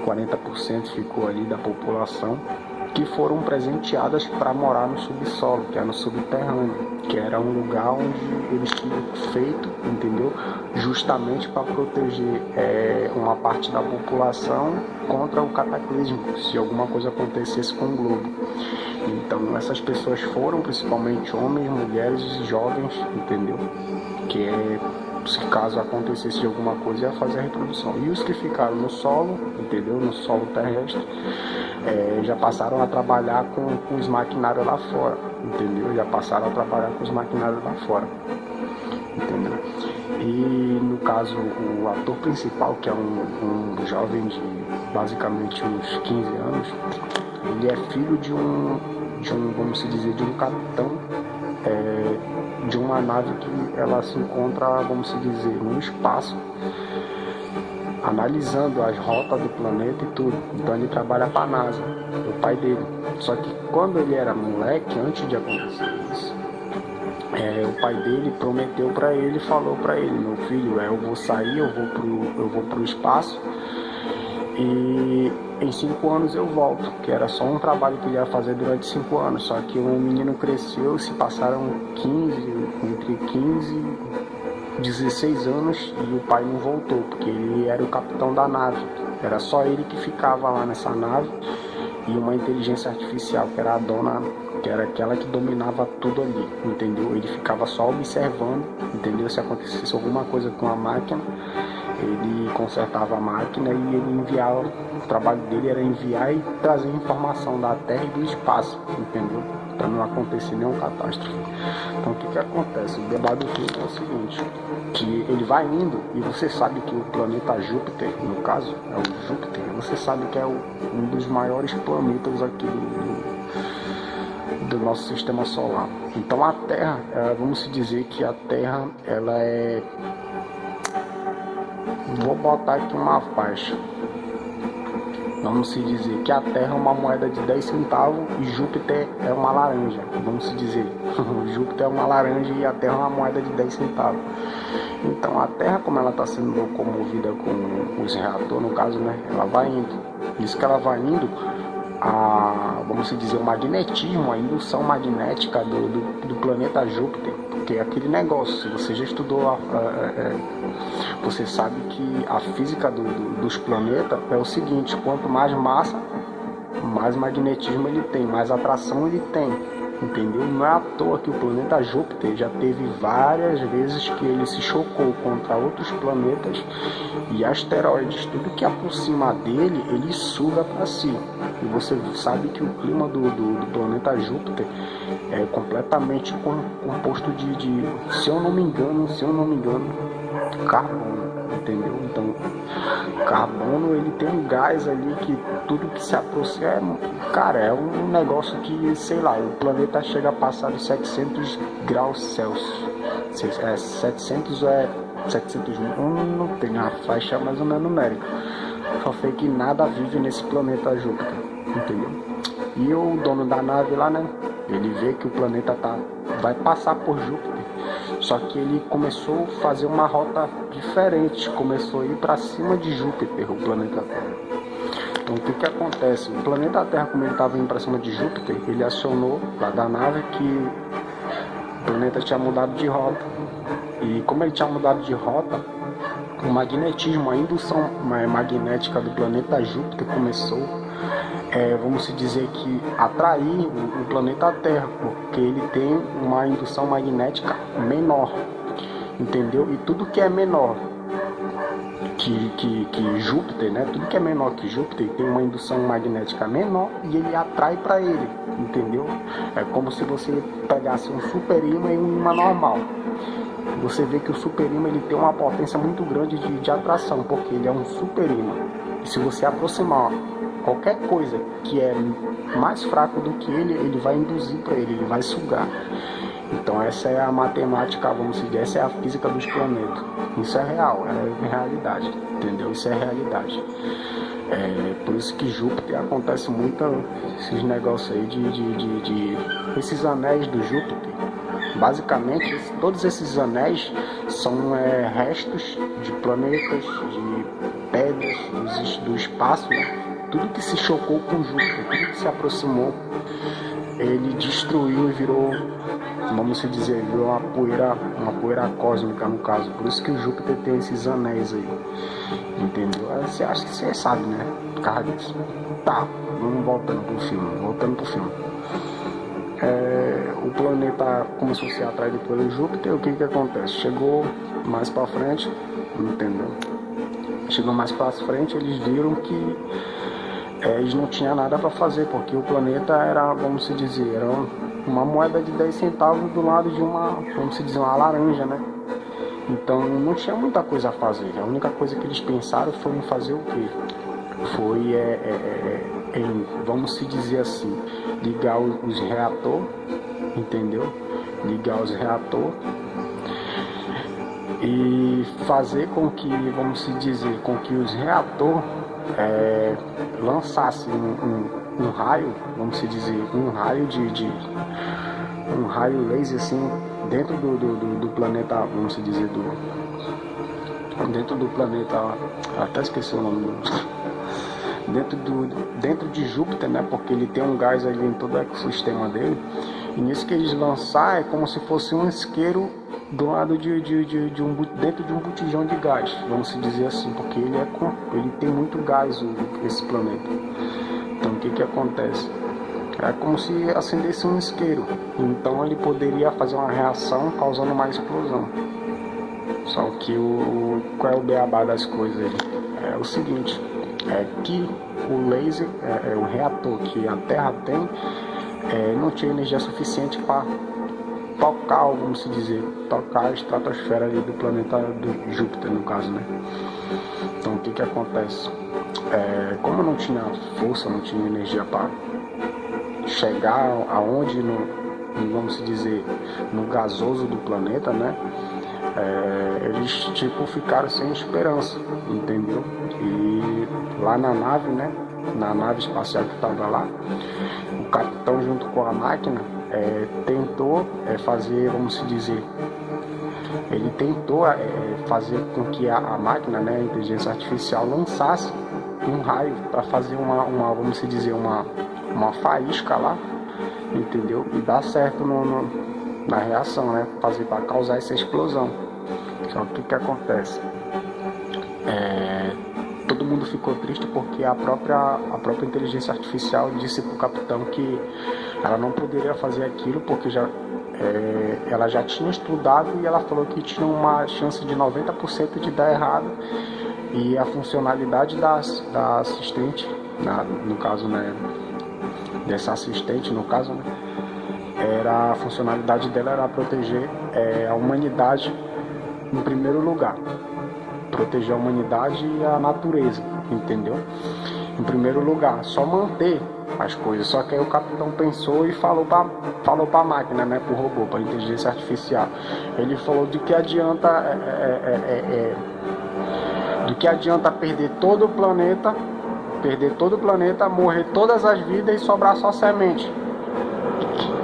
A: 40% ficou ali da população que foram presenteadas para morar no subsolo, que é no subterrâneo, que era um lugar onde eles tinham feito, entendeu? Justamente para proteger é, uma parte da população contra o cataclismo, se alguma coisa acontecesse com o globo. Então essas pessoas foram principalmente homens, mulheres e jovens, entendeu? Que é se caso acontecesse alguma coisa, ia fazer a reprodução. E os que ficaram no solo, entendeu? No solo terrestre, é, já passaram a trabalhar com, com os maquinários lá fora, entendeu? Já passaram a trabalhar com os maquinários lá fora, entendeu? E no caso, o ator principal, que é um, um jovem de basicamente uns 15 anos, ele é filho de um, de um vamos dizer, de um capitão é, de uma nave que ela se encontra, vamos dizer, no espaço, analisando as rotas do planeta e tudo. Então ele trabalha para a NASA, o pai dele. Só que quando ele era moleque, antes de acontecer isso, é, o pai dele prometeu para ele, falou para ele, meu filho, é, eu vou sair, eu vou pro, eu vou pro espaço e em cinco anos eu volto, que era só um trabalho que ele ia fazer durante cinco anos. Só que o menino cresceu, se passaram 15, entre 15 e 16 anos e o pai não voltou, porque ele era o capitão da nave. Era só ele que ficava lá nessa nave e uma inteligência artificial, que era a dona, que era aquela que dominava tudo ali, entendeu? Ele ficava só observando, entendeu? Se acontecesse alguma coisa com a máquina, ele consertava a máquina e ele enviava, o trabalho dele era enviar e trazer informação da Terra e do espaço, entendeu? Para não acontecer nenhuma catástrofe. Então o que que acontece? O debate do filme é o seguinte, que ele vai indo e você sabe que o planeta Júpiter, no caso, é o Júpiter, você sabe que é o, um dos maiores planetas aqui do, do nosso sistema solar. Então a Terra, é, vamos dizer que a Terra ela é Vou botar aqui uma faixa. vamos se dizer que a Terra é uma moeda de 10 centavos e Júpiter é uma laranja, vamos se dizer. Júpiter é uma laranja e a Terra é uma moeda de 10 centavos. Então a Terra, como ela está sendo locomovida com os reatores, no caso, né, ela vai indo. Isso que ela vai indo, a, vamos dizer, o magnetismo, a indução magnética do, do, do planeta Júpiter, porque é aquele negócio, se você já estudou, a, a, a, é, você sabe que a física do, do, dos planetas é o seguinte, quanto mais massa, mais magnetismo ele tem, mais atração ele tem entendeu? Não é à toa que o planeta Júpiter já teve várias vezes que ele se chocou contra outros planetas e asteroides. Tudo que aproxima dele, ele suga para si. E você sabe que o clima do, do, do planeta Júpiter é completamente composto de, de, se eu não me engano, se eu não me engano, carbono entendeu? Então, carbono ele tem um gás ali que tudo que se aproxima, cara, é um negócio que, sei lá, o planeta chega a passar de 700 graus Celsius. É, 700 é 700 não tem a faixa mais ou menos numérica. Só sei que nada vive nesse planeta Júpiter, entendeu? E o dono da nave lá, né? Ele vê que o planeta tá, vai passar por Júpiter só que ele começou a fazer uma rota diferente, começou a ir para cima de Júpiter, o planeta Terra. Então o que, que acontece? O planeta Terra, como ele estava indo para cima de Júpiter, ele acionou lá da nave que o planeta tinha mudado de rota. E como ele tinha mudado de rota, o magnetismo, a indução magnética do planeta Júpiter começou é, vamos dizer que atrair o planeta Terra, porque ele tem uma indução magnética menor, entendeu? E tudo que é menor que, que, que Júpiter, né? Tudo que é menor que Júpiter tem uma indução magnética menor e ele atrai para ele, entendeu? É como se você pegasse um super imã e um imã normal. Você vê que o super imã ele tem uma potência muito grande de, de atração, porque ele é um super imã. E se você aproximar qualquer coisa que é mais fraco do que ele, ele vai induzir para ele, ele vai sugar. Então essa é a matemática, vamos dizer, essa é a física dos planetas. Isso é real, é realidade, entendeu? Isso é realidade. É por isso que Júpiter acontece muito esses negócios aí de, de, de, de esses anéis do Júpiter. Basicamente, todos esses anéis são é, restos de planetas, de pedras do, espaço, né? Tudo que se chocou com Júpiter, tudo que se aproximou, ele destruiu e virou, vamos dizer, virou uma poeira, uma poeira cósmica no caso. Por isso que o Júpiter tem esses anéis aí. Entendeu? Você acha que você sabe, né? Por disso. Tá, vamos voltando pro filme, voltando pro filme. É, o planeta começou a ser atraído pelo Júpiter, o que que acontece? Chegou mais para frente, entendeu? Chegou mais para frente, eles viram que eles não tinham nada para fazer, porque o planeta era, vamos se dizer, era uma moeda de 10 centavos do lado de uma, vamos se dizer, uma laranja, né? Então não tinha muita coisa a fazer. A única coisa que eles pensaram foi em fazer o quê? Foi, é, é, é, em, vamos se dizer assim, ligar os, reatores, entendeu? Ligar os reatores e fazer com que, vamos se dizer, com que os reatores é, lançasse um, um, um, raio, vamos dizer, um raio de, de, um raio laser assim dentro do, do, do, planeta, vamos dizer, do dentro do planeta, até esqueci o nome dentro, do, dentro de Júpiter, né? Porque ele tem um gás ali em todo o ecossistema dele. E nisso que eles lançar é como se fosse um isqueiro do lado de, de, de, de, um, dentro de um botijão de gás, vamos dizer assim, porque ele, é, ele tem muito gás, esse planeta. Então o que, que acontece? É como se acendesse um isqueiro, então ele poderia fazer uma reação causando uma explosão. Só que o, qual é o beabá das coisas? É o seguinte, é que o laser, é, é o reator que a Terra tem, é, não tinha energia suficiente para tocar, vamos se dizer, tocar a estratosfera do planeta do Júpiter, no caso, né? Então o que que acontece? É, como não tinha força, não tinha energia para chegar aonde no, vamos dizer, no gasoso do planeta, né? É, eles tipo ficaram sem esperança, entendeu? E lá na nave, né? na nave espacial que estava lá, o capitão junto com a máquina é, tentou é, fazer, vamos dizer, ele tentou é, fazer com que a, a, máquina, né, a inteligência artificial, lançasse um raio para fazer uma, uma, vamos dizer, uma, uma faísca lá, entendeu? E dar certo no, no na reação, né? Fazer para causar essa explosão. Que o que acontece? Mundo ficou triste porque a própria, a própria inteligência artificial disse para o capitão que ela não poderia fazer aquilo porque já, é, ela já tinha estudado e ela falou que tinha uma chance de 90% de dar errado e a funcionalidade da, da assistente, na, no caso, né, dessa assistente, no caso, né, era a funcionalidade dela era proteger é, a humanidade em primeiro lugar, proteger a humanidade e a natureza, entendeu? Em primeiro lugar, só manter as coisas. Só que aí o capitão pensou e falou para falou a máquina, né, para o robô, para a inteligência artificial. Ele falou de que adianta é, é, é, é, do que adianta perder todo o planeta, perder todo o planeta, morrer todas as vidas e sobrar só semente.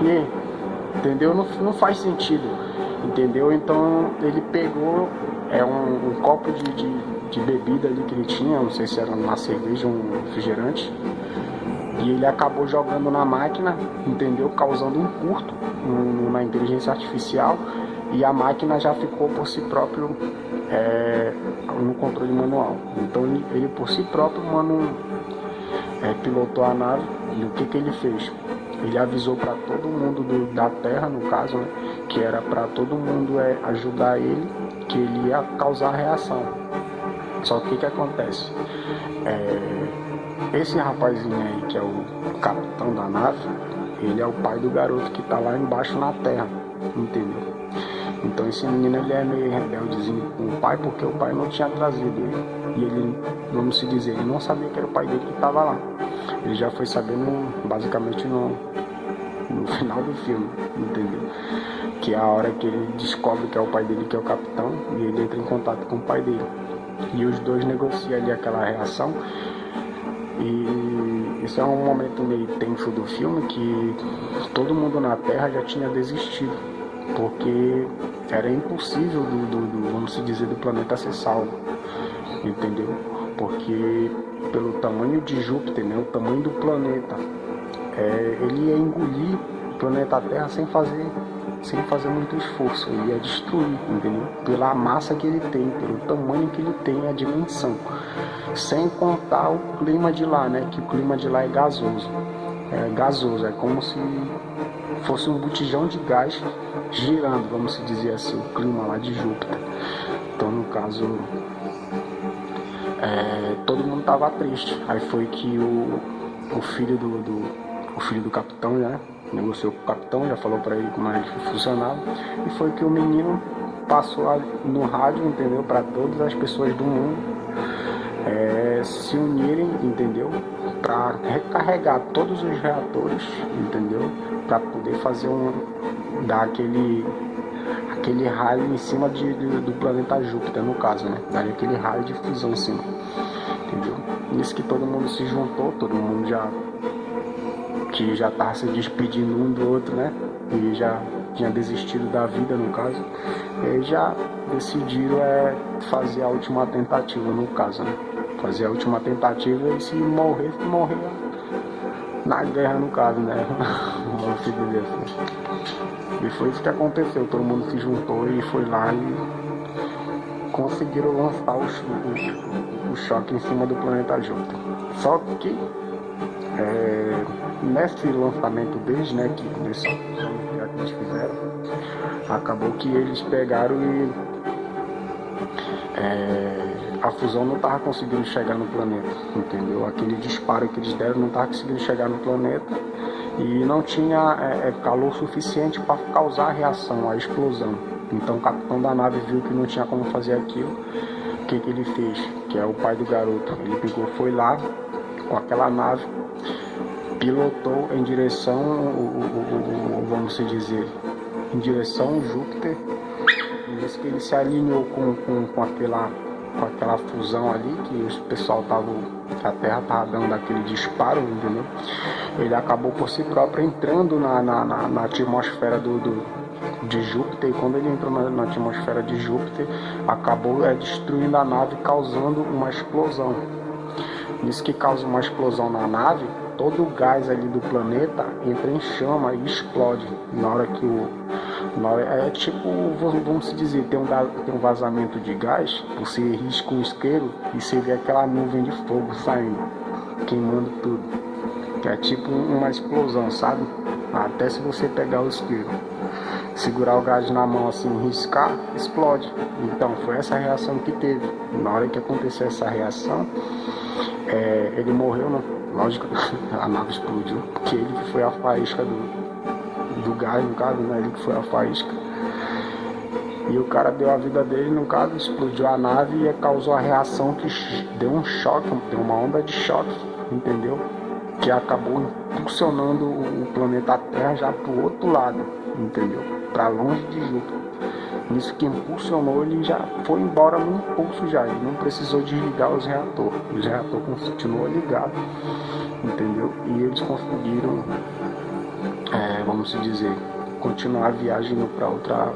A: E, entendeu? Não, não faz sentido, entendeu? Então ele pegou é um, um copo de, de, de, bebida ali que ele tinha, não sei se era uma cerveja ou um refrigerante, e ele acabou jogando na máquina, entendeu? Causando um curto na inteligência artificial e a máquina já ficou por si próprio é, no controle manual. Então ele, ele por si próprio, mano, é, pilotou a nave e o que, que ele fez? Ele avisou para todo mundo do, da Terra, no caso, né, que era para todo mundo é, ajudar ele, que ele ia causar reação. Só que o que, acontece? É, esse rapazinho aí, que é o capitão da nave, ele é o pai do garoto que está lá embaixo na Terra, entendeu? Então esse menino ele é meio rebeldezinho com o pai porque o pai não tinha trazido ele. E ele, vamos se dizer, ele não sabia que era o pai dele que estava lá. Ele já foi sabendo basicamente no, no final do filme, entendeu? Que é a hora que ele descobre que é o pai dele que é o capitão e ele entra em contato com o pai dele. E os dois negociam ali aquela reação. E isso é um momento meio tenso do filme que todo mundo na Terra já tinha desistido porque era impossível do, do, do, vamos dizer, do planeta ser salvo, entendeu? Porque pelo tamanho de Júpiter, né, o tamanho do planeta, é, ele ia engolir o planeta Terra sem fazer, sem fazer muito esforço, ele ia destruir, entendeu? Pela massa que ele tem, pelo tamanho que ele tem, a dimensão, sem contar o clima de lá, né? Que o clima de lá é gasoso, é gasoso, é como se fosse um botijão de gás girando, vamos dizer assim, o clima lá de Júpiter. Então, no caso, é, todo mundo tava triste. Aí foi que o, o filho do, do, o filho do capitão, né, negociou com o capitão, já falou para ele como é que funcionava. E foi que o menino passou no rádio, entendeu, para todas as pessoas do mundo é, se unirem, entendeu? Para recarregar todos os reatores, entendeu? Para poder fazer um. dar aquele. Aquele raio em cima de, de, do planeta Júpiter, no caso, né? Dar aquele raio de fusão em cima, entendeu? Nisso que todo mundo se juntou, todo mundo já. que já tava se despedindo um do outro, né? E já tinha desistido da vida, no caso. E já decidiram é, fazer a última tentativa, no caso, né? fazer a última tentativa e se morrer, morrer na guerra no caso, né? Vamos dizer assim. E foi isso que aconteceu, todo mundo se juntou e foi lá e conseguiram lançar o, o, o choque em cima do planeta Júpiter. Só que é, nesse lançamento deles, né, que nesse que eles fizeram, acabou que eles pegaram e é, a fusão não estava conseguindo chegar no planeta, entendeu? Aquele disparo que eles deram não estava conseguindo chegar no planeta e não tinha é, é calor suficiente para causar a reação, a explosão. Então o capitão da nave viu que não tinha como fazer aquilo. O que, que ele fez? Que é o pai do garoto. Ele pegou, foi lá com aquela nave, pilotou em direção, vamos dizer, em direção Júpiter. E isso que ele se alinhou com, com, com aquela com aquela fusão ali, que o pessoal tava, a Terra tava dando aquele disparo, entendeu? Ele acabou por si próprio entrando na, na, na, na atmosfera do, do, de Júpiter, e quando ele entrou na, na atmosfera de Júpiter, acabou é, destruindo a nave, causando uma explosão. Isso que causa uma explosão na nave, todo o gás ali do planeta entra em chama e explode na hora que o é tipo, vamos dizer, tem um, tem um vazamento de gás, você risca um isqueiro e você vê aquela nuvem de fogo saindo, queimando tudo. Que é tipo uma explosão, sabe? Até se você pegar o isqueiro, segurar o gás na mão assim, riscar, explode. Então foi essa reação que teve. Na hora que aconteceu essa reação, é, ele morreu, né? lógico, a nave explodiu, porque ele foi a faísca do, do gás, no caso, né? Ele que foi a faísca. E o cara deu a vida dele, no caso, explodiu a nave e causou a reação que deu um choque, deu uma onda de choque, entendeu? Que acabou impulsionando o planeta Terra já pro outro lado, entendeu? Para longe de Júpiter. Isso que impulsionou, ele já foi embora no impulso já, ele não precisou desligar os reatores. Os reatores continuou ligado, entendeu? E eles conseguiram é, vamos dizer, continuar a viagem para outra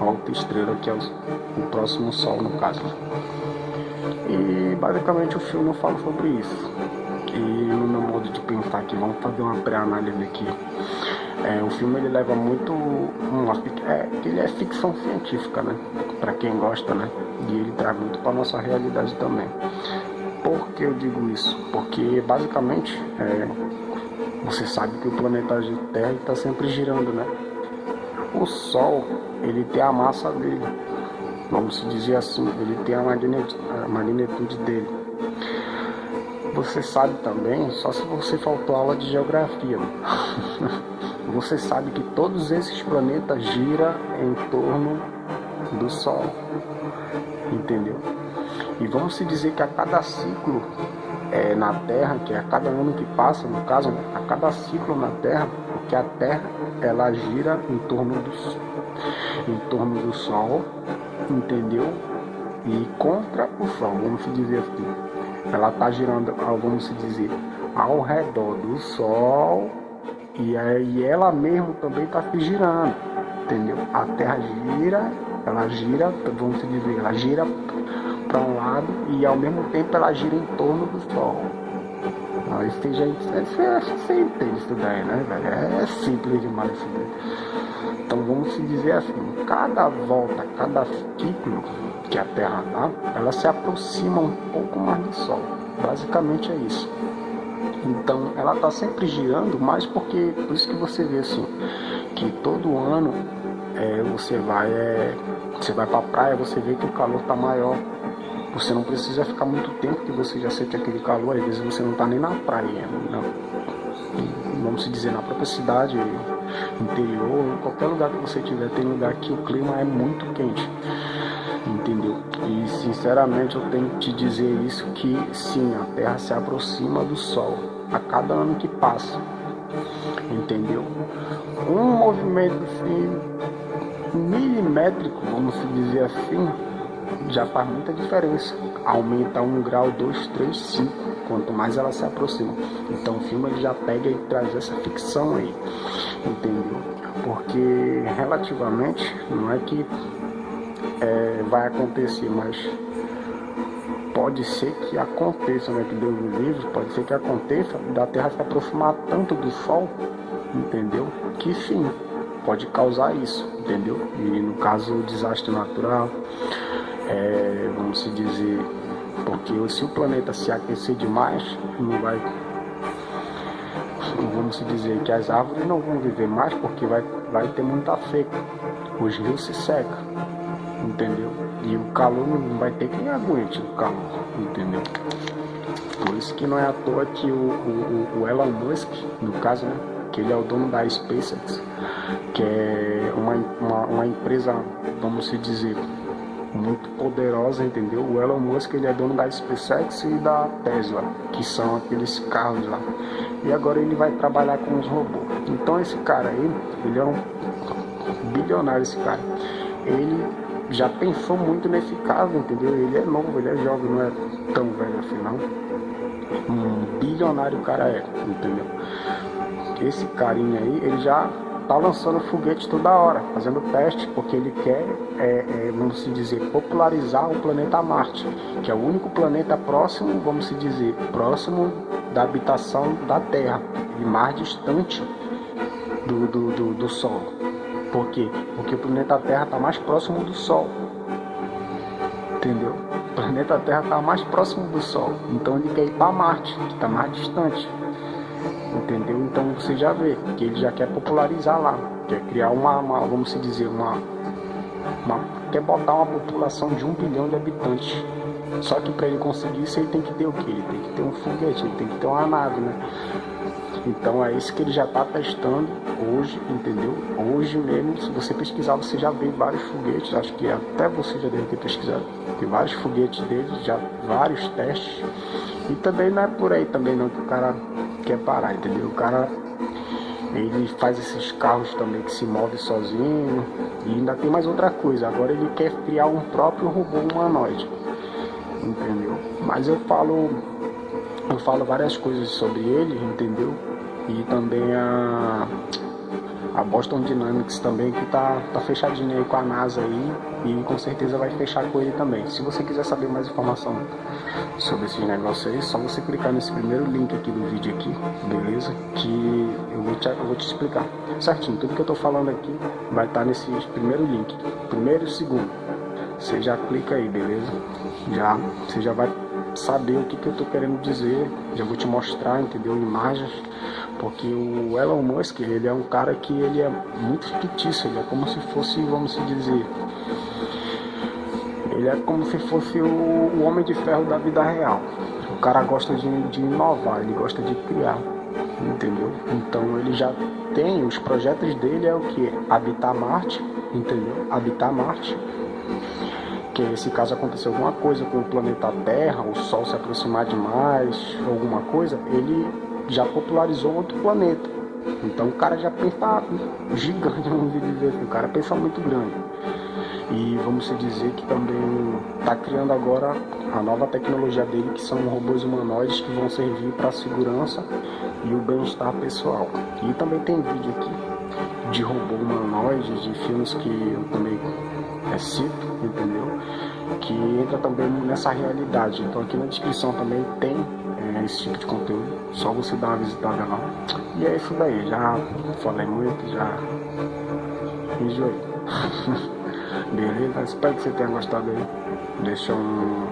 A: alta estrela, que é o, o, próximo Sol, no caso. E basicamente o filme fala sobre isso. E no meu modo de pensar aqui, vamos fazer uma pré-análise aqui. É, o filme ele leva muito uma, é, ele é ficção científica, né? Para quem gosta, né? E ele traz muito para nossa realidade também. Por que eu digo isso? Porque basicamente é, você sabe que o planeta Terra está sempre girando, né? O Sol, ele tem a massa dele, vamos dizer assim, ele tem a magnitude dele. Você sabe também, só se você faltou aula de geografia, você sabe que todos esses planetas giram em torno do Sol, entendeu? E vamos se dizer que a cada ciclo é, na Terra, que é a cada ano que passa, no caso, a cada ciclo na Terra, porque a Terra ela gira em torno do, em torno do Sol, entendeu? E contra o Sol, vamos dizer assim. Ela está girando, vamos dizer, ao redor do Sol e aí ela mesmo também está se girando, entendeu? A Terra gira, ela gira, vamos dizer, ela gira para um lado e ao mesmo tempo ela gira em torno do Sol. Não, isso tem gente, você entende isso daí, né, velho? É, é simples demais isso daí. Então vamos se dizer assim, cada volta, cada ciclo que a Terra dá, ela se aproxima um pouco mais do Sol. Basicamente é isso. Então ela está sempre girando, mas porque por isso que você vê assim, que todo ano é, você vai é, você vai para a praia, você vê que o calor está maior você não precisa ficar muito tempo que você já sente aquele calor, às vezes você não está nem na praia, vamos dizer, na própria cidade, interior, qualquer lugar que você tiver, tem lugar que o clima é muito quente, entendeu? E sinceramente eu tenho que te dizer isso, que sim, a Terra se aproxima do Sol a cada ano que passa, entendeu? Um movimento assim, milimétrico, vamos dizer assim, já faz muita diferença. Aumenta um grau, dois, três, cinco, quanto mais ela se aproxima. Então o filme ele já pega e traz essa ficção aí, entendeu? Porque relativamente não é que é, vai acontecer, mas pode ser que aconteça, né? Que Deus me livre, pode ser que aconteça da Terra se aproximar tanto do Sol, entendeu? Que sim, pode causar isso, entendeu? E no caso, desastre natural, é, vamos se dizer, porque se o planeta se aquecer demais, não vai, vamos se dizer que as árvores não vão viver mais porque vai, vai ter muita seca, os rios se secam, entendeu? E o calor não vai ter quem aguente o calor, entendeu? Por isso que não é à toa que o, o, o Elon Musk, no caso, né, que ele é o dono da SpaceX, que é uma, uma, uma empresa, vamos se dizer, muito poderosa, entendeu? O Elon Musk ele é dono da SpaceX e da Tesla, que são aqueles carros lá. E agora ele vai trabalhar com os robôs. Então esse cara aí, ele é um bilionário esse cara. Ele já pensou muito nesse caso, entendeu? Ele é novo, ele é jovem, não é tão velho assim não. Um bilionário o cara é, entendeu? Esse carinha aí, ele já tá lançando foguete toda hora, fazendo teste, porque ele quer, é, é, vamos se dizer, popularizar o planeta Marte, que é o único planeta próximo, vamos se dizer, próximo da habitação da Terra e mais distante do, do, do, do Sol. Por quê? Porque o planeta Terra está mais próximo do Sol. Entendeu? O planeta Terra está mais próximo do Sol. Então ele quer ir para Marte, que está mais distante. Entendeu? Então você já vê que ele já quer popularizar lá. Quer criar uma, uma vamos dizer, uma, uma. Quer botar uma população de um bilhão de habitantes. Só que para ele conseguir isso ele tem que ter o que? Ele tem que ter um foguete, ele tem que ter uma nave, né? Então é isso que ele já está testando hoje, entendeu? Hoje mesmo, se você pesquisar, você já vê vários foguetes, acho que até você já deve ter pesquisado. Tem vários foguetes dele, já vários testes. E também não é por aí também não que o cara quer parar, entendeu? O cara ele faz esses carros também que se movem sozinho. E ainda tem mais outra coisa, agora ele quer criar um próprio robô humanoide. Entendeu? Mas eu falo eu falo várias coisas sobre ele, entendeu? e também a, a Boston Dynamics também que tá, tá fechadinha aí com a NASA aí e com certeza vai fechar com ele também. Se você quiser saber mais informação sobre esses negócios aí, só você clicar nesse primeiro link aqui do vídeo aqui, beleza? Que eu vou te, eu vou te explicar certinho. Tudo que eu tô falando aqui vai estar tá nesse primeiro link, primeiro e segundo. Você já clica aí, beleza? Já, você já vai saber o que, que eu tô querendo dizer, já vou te mostrar, entendeu? Imagens porque o Elon Musk, ele é um cara que ele é muito fictício, ele é como se fosse, vamos dizer, ele é como se fosse o, o homem de ferro da vida real. O cara gosta de, de inovar, ele gosta de criar, entendeu? Então ele já tem, os projetos dele é o que? Habitar Marte, entendeu? Habitar Marte que se caso acontecer alguma coisa com o planeta Terra, o Sol se aproximar demais, alguma coisa, ele já popularizou outro planeta. Então o cara já pensa gigante, vamos dizer assim, o cara pensa muito grande. E vamos dizer que também está criando agora a nova tecnologia dele, que são robôs humanoides que vão servir para a segurança e o bem-estar pessoal. E também tem vídeo aqui de robô humanoide, de filmes que eu também é, cito, entendeu? Que entra também nessa realidade. Então aqui na descrição também tem esse tipo de conteúdo. Só você dar uma visitada lá. E é isso daí. Já falei muito, já enjoei. Beleza? Espero que você tenha gostado aí. Deixa um.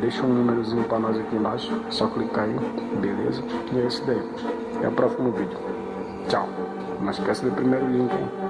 A: Deixa um númerozinho pra nós aqui embaixo. Só clicar aí. Beleza? E é isso daí. Até o próximo vídeo. Tchau. Não esqueça do primeiro link, hein?